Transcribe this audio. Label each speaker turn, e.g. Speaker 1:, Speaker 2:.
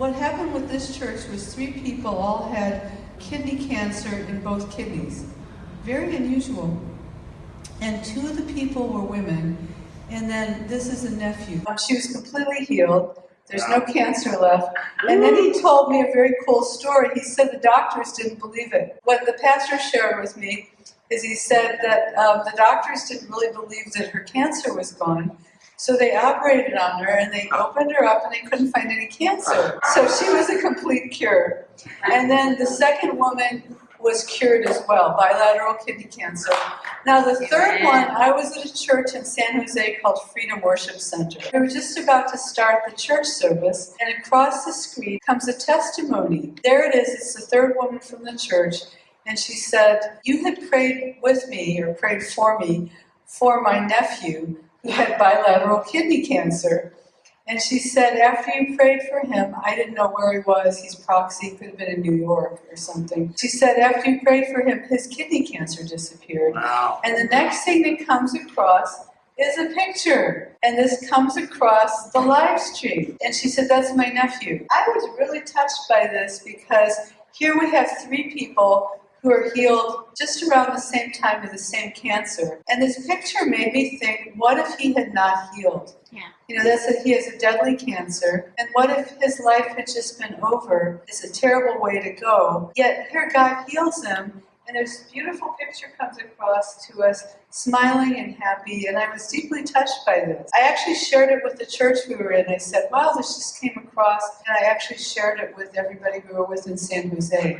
Speaker 1: What happened with this church was three people all had kidney cancer in both kidneys. Very unusual. And two of the people were women, and then this is a nephew. Um, She was completely healed. There's no cancer left. And then he told me a very cool story. He said the doctors didn't believe it. What the pastor shared with me is he said that um, the doctors didn't really believe that her cancer was gone. So they operated on her and they opened her up and they couldn't find any cancer. So she was a complete cure. And then the second woman was cured as well, bilateral kidney cancer. Now the third one, I was at a church in San Jose called Freedom Worship Center. We were just about to start the church service and across the screen comes a testimony. There it is, it's the third woman from the church. And she said, you had prayed with me or prayed for me for my nephew who had bilateral kidney cancer. And she said, after you prayed for him, I didn't know where he was. He's proxy, could have been in New York or something. She said, after you prayed for him, his kidney cancer disappeared.
Speaker 2: Wow.
Speaker 1: And the next thing that comes across is a picture. And this comes across the live stream. And she said, that's my nephew. I was really touched by this because here we have three people who are healed just around the same time with the same cancer. And this picture made me think, what if he had not healed?
Speaker 3: Yeah.
Speaker 1: You know, that's that he has a deadly cancer. And what if his life had just been over? It's a terrible way to go. Yet here God heals him. And this beautiful picture comes across to us, smiling and happy. And I was deeply touched by this. I actually shared it with the church we were in. I said, wow, this just came across. And I actually shared it with everybody we were with in San Jose.